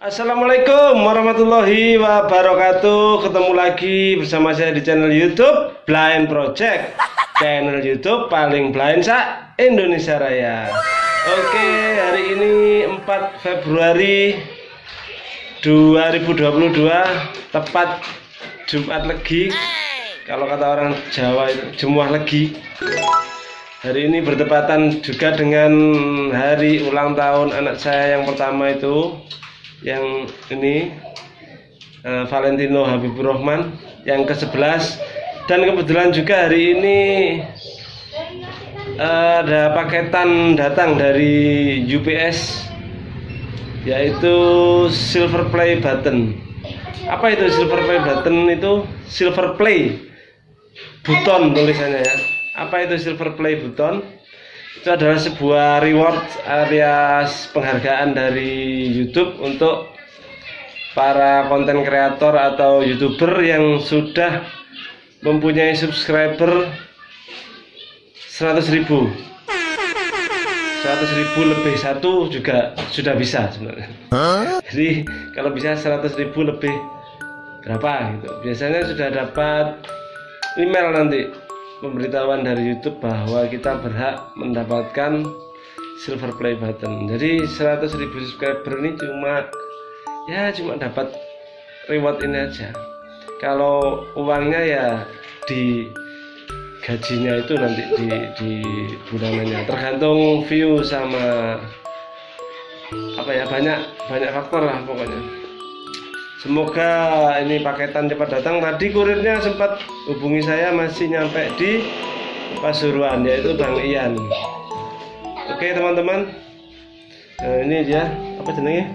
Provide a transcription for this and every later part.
Assalamualaikum warahmatullahi wabarakatuh. Ketemu lagi bersama saya di channel youtube Blind Project. Channel youtube paling blind sa Indonesia Raya. Oke hari ini 4 Februari 2022 Tepat Jumat Legi. Kalau kata orang Jawa itu Jumuah Legi. Hari ini bertepatan juga dengan hari ulang tahun anak saya yang pertama itu yang ini uh, Valentino Habibur Rahman yang ke-11 dan kebetulan juga hari ini uh, ada paketan datang dari UPS yaitu silver play button. Apa itu silver play button itu? Silver play button tulisannya ya. Apa itu silver play button itu adalah sebuah reward alias penghargaan dari YouTube untuk para konten kreator atau youtuber yang sudah mempunyai subscriber 100 ribu. 100 ribu lebih satu juga sudah bisa sebenarnya. Jadi kalau bisa 100 ribu lebih berapa gitu. Biasanya sudah dapat email nanti pemberitahuan dari YouTube bahwa kita berhak mendapatkan silver play button. Jadi 100.000 subscriber ini cuma ya cuma dapat reward ini aja. Kalau uangnya ya di gajinya itu nanti di, di bulanannya. Tergantung view sama apa ya banyak banyak faktor lah pokoknya Semoga ini paketan cepat datang. Tadi kurirnya sempat hubungi saya masih nyampe di Pasuruan yaitu Bang Ian. Oke teman-teman. Nah, ini dia apa jenenge?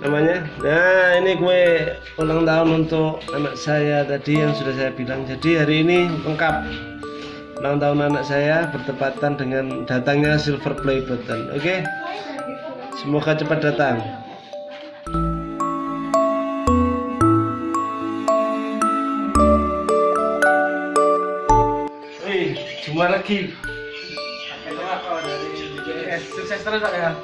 Namanya. Nah, ini kue ulang tahun untuk anak saya tadi yang sudah saya bilang. Jadi hari ini lengkap ulang tahun anak saya bertepatan dengan datangnya silver play button. Oke. Semoga cepat datang. Jumpa lagi. Sukses terus Pak ya.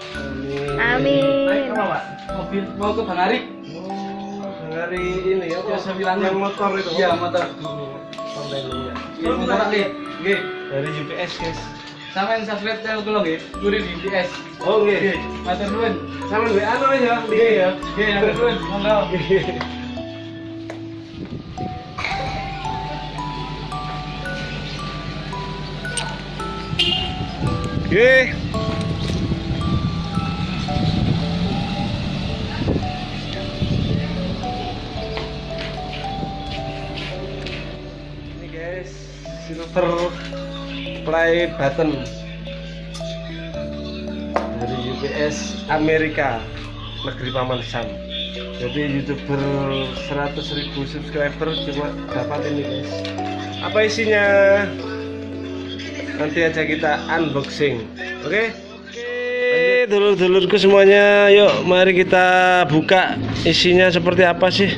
Amin. Naik apa Pak? Mobil mau ke Bang Arik? Oh, hari ini ya, Ya, bilang yang motor itu. Iya, motor. Kontennya. Iya, motor lihat. Nggih. Dari UPS guys. Sama yang subscribe channel kula nggih, kurir di UPS. Oh nggih. Matur nuwun. Sama WA no ya. Nggih ya. Nggih, matur nuwun. Monggo. Oke. Ini guys, silver play button dari UPS Amerika negeri Paman Sam. Jadi youtuber 100.000 subscriber cuma dapat ini guys. Apa isinya? Nanti aja kita unboxing. Oke? Okay? dulur-dulurku semuanya. Yuk mari kita buka isinya seperti apa sih?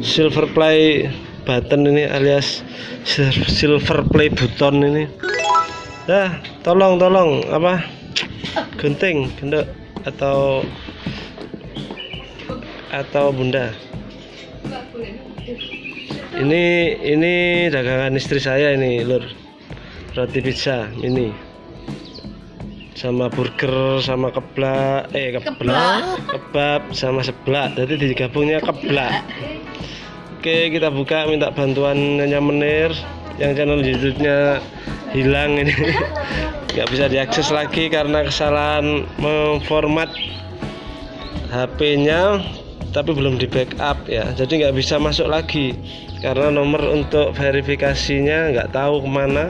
Silver play button ini alias silver play button ini. Ya tolong tolong apa? Gunting gendok atau atau bunda? Ini ini dagangan istri saya ini lur roti pizza ini. Sama burger sama keblak eh keblak kebab sama seblak. Jadi digabungnya keblak. Oke kita buka minta bantuan Nyonya Menir. Yang channel youtube-nya hilang ini. Nggak bisa diakses lagi karena kesalahan memformat HP-nya tapi belum di backup ya. Jadi nggak bisa masuk lagi karena nomor untuk verifikasinya nggak tahu ke mana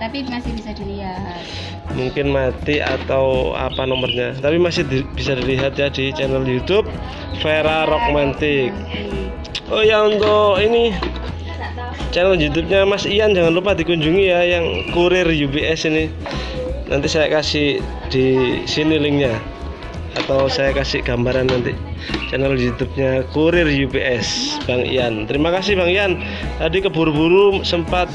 Tapi masih bisa dilihat. mungkin mati atau apa nomornya. Tapi masih di- bisa dilihat ya di channel YouTube Vera Rockmantic oh ya untuk ini channel YouTube-nya Mas Ian. Jangan lupa dikunjungi ya yang kurir UBS ini. Nanti saya kasih di sini linknya. Atau saya kasih gambaran nanti channel YouTube-nya kurir UPS Bang Ian. Terima kasih Bang Ian. Tadi keburu-buru sempat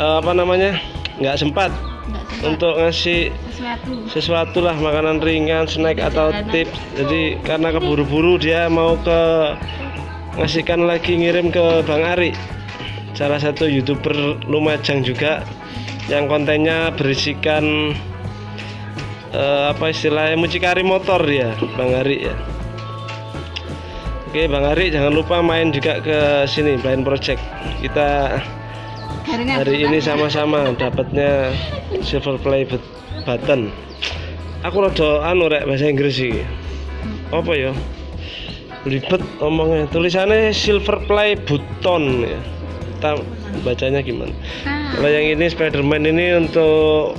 eh, apa namanya nggak sempat Enggak untuk ngasih sesuatu. sesuatu lah makanan ringan snack atau tips. Jadi karena keburu-buru dia mau ke ngasihkan lagi ngirim ke Bang Ari salah satu youtuber Lumajang juga yang kontennya berisikan eh, apa istilahnya mucikari motor ya Bang Ari ya. Oke Bang Ari jangan lupa main juga ke sini Blind Project. Kita hari ini sama-sama dapatnya silver play but- button. Aku rada anu rek bahasa Inggris sih apa ya? Ribet omongnya. Tulisannya silver play button ya. Kita bacanya gimana? Ah, kalau yang ini Spiderman ini untuk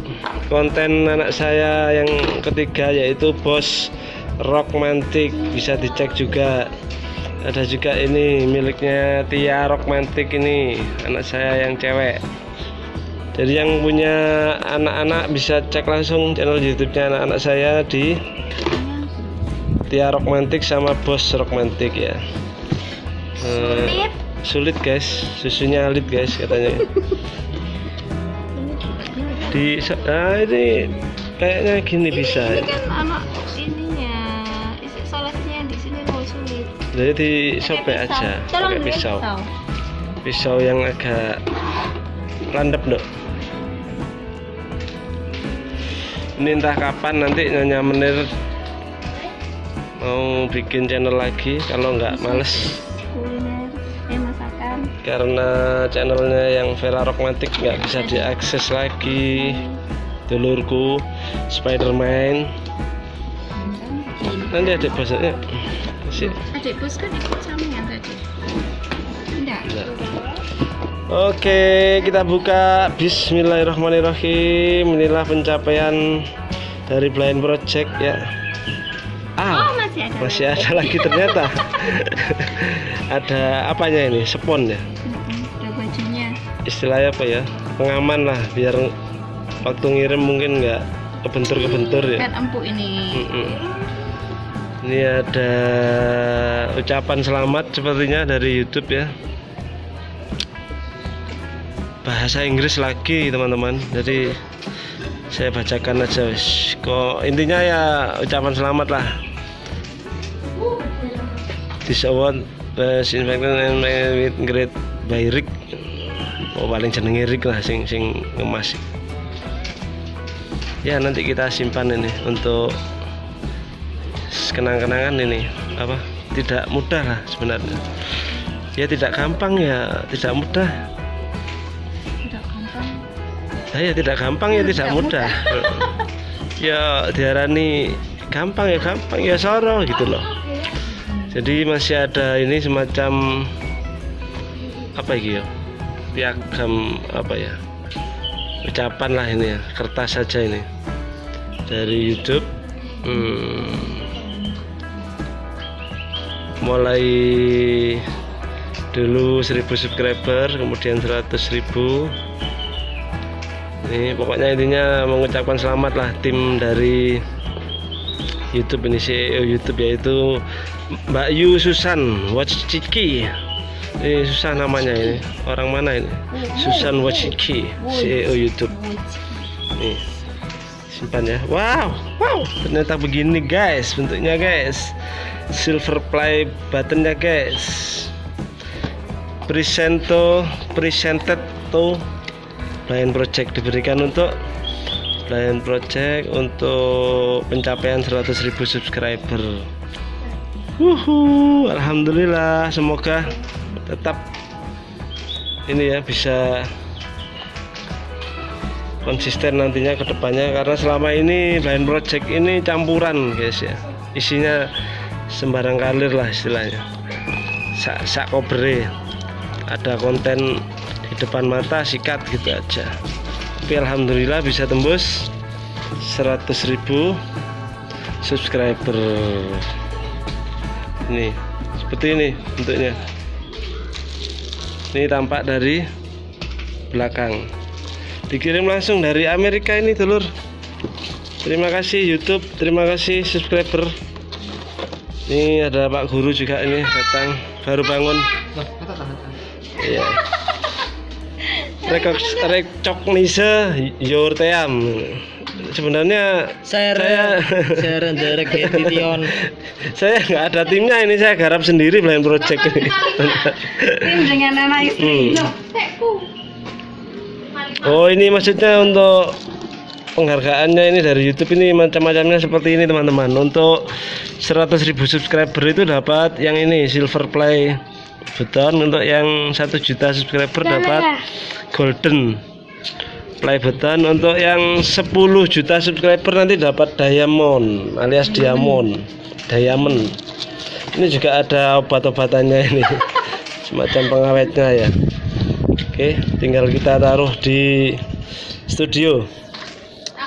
konten anak saya yang ketiga yaitu Bos Rockmantic. Bisa dicek juga ada juga ini miliknya Tia Rockmantic ini anak saya yang cewek. Jadi yang punya anak-anak bisa cek langsung channel YouTube-nya anak-anak saya di Tia Rockmantic sama Bos Rockmantic ya. Sulit. sulit guys. Susunya alit guys katanya. Di ah ini kayaknya gini bisa. Ini kan anak ininya, jadi di sobek Pakai aja pakai pisau. pisau. Yang agak landep dok. Ini entah kapan nanti nyonya menir mau bikin channel lagi kalau nggak males. karena channelnya yang Vera Rockmatic nggak bisa diakses lagi. Dulurku Spiderman. Nanti adik bosnya sih Adik bos kan ikut sama yang tadi. Enggak. Oke, kita buka Bismillahirrahmanirrahim. Inilah pencapaian dari Blind Project ya. Ah, Oh masih ada. masih ada lagi ternyata. ada apanya ini? Spon ya. Ada bajunya. Istilahnya apa ya? Pengaman lah, biar waktu ngirim mungkin nggak kebentur-kebentur ya. Kan empuk ini. Mm-mm. Ini ada ucapan selamat sepertinya dari YouTube ya. Bahasa Inggris lagi teman-teman. Jadi saya bacakan aja. Kok intinya ya ucapan selamat lah. This award best infected and with great by Rick. Oh paling jenenge Rick lah sing sing ngemas. Ya nanti kita simpan ini untuk kenang-kenangan ini apa tidak mudah lah sebenarnya. Ya tidak gampang ya tidak mudah. Tidak gampang. Nah, ya tidak gampang ya tidak Tidak mudah. ya diarani gampang ya gampang ya soro gitu loh. Jadi masih ada ini semacam apa gitu ya piagam apa ya ucapan lah ini ya kertas saja ini. Dari YouTube. Hmm, mulai dulu 1000 subscriber kemudian 100.000 ini pokoknya intinya mengucapkan selamat lah tim dari YouTube ini CEO YouTube yaitu Mbak Yu Susan Wachiki ini susah namanya ini orang mana ini? Susan Wachiki CEO YouTube. Nih simpan ya. Wow wow ternyata begini guys bentuknya guys silver play buttonnya guys presento presented to Blind Project diberikan untuk Blind Project untuk pencapaian 100.000 subscriber. Wuhu, Alhamdulillah semoga tetap ini ya bisa konsisten nantinya ke depannya karena selama ini Blind Project ini campuran guys ya. Isinya sembarang kalir lah istilahnya. Sak sak kobre. Ada konten di depan mata sikat gitu aja. Tapi alhamdulillah bisa tembus 100.000 subscriber. Ini seperti ini bentuknya. Ini tampak dari belakang. Dikirim langsung dari Amerika ini telur terima kasih YouTube. Terima kasih subscriber ini ada Pak Guru juga ini datang baru bangun iya recognize your team. Sebenarnya Saya- share the edition. saya nggak ada timnya ini saya garap sendiri blind project ini. Tim dengan anak istri. Hmm. Loh, tekku. Oh ini maksudnya untuk penghargaannya ini dari YouTube ini macam-macamnya seperti ini teman-teman. Untuk 100.000 subscriber itu dapat yang ini silver play button. Untuk yang 1 juta subscriber dapat golden play button. Untuk yang 10 juta subscriber nanti dapat diamond alias diamond, diamond. Ini juga ada obat-obatannya ini. Semacam pengawetnya ya. Oke, tinggal kita taruh di studio.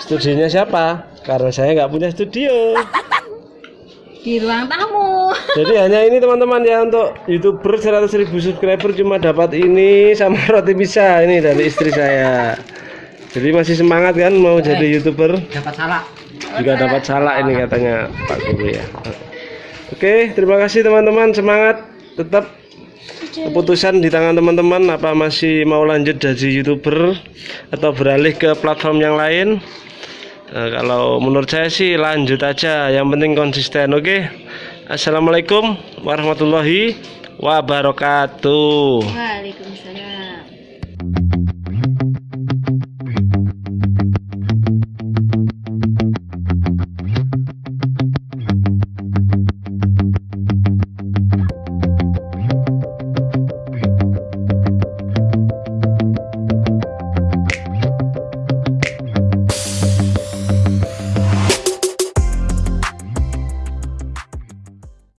Studionya siapa? Karena saya nggak punya studio. Di ruang tamu. Jadi hanya ini teman-teman ya untuk youtuber 100.000 subscriber cuma dapat ini sama roti bisa ini dari istri saya. Jadi masih semangat kan mau jadi youtuber? Dapat salah. Juga dapat salah ini katanya Pak Guru ya. Oke, terima kasih teman-teman semangat tetap keputusan di tangan teman-teman apa masih mau lanjut jadi youtuber atau beralih ke platform yang lain Nah, kalau menurut saya sih lanjut aja yang penting konsisten oke Assalamualaikum warahmatullahi wabarakatuh Waalaikumsalam.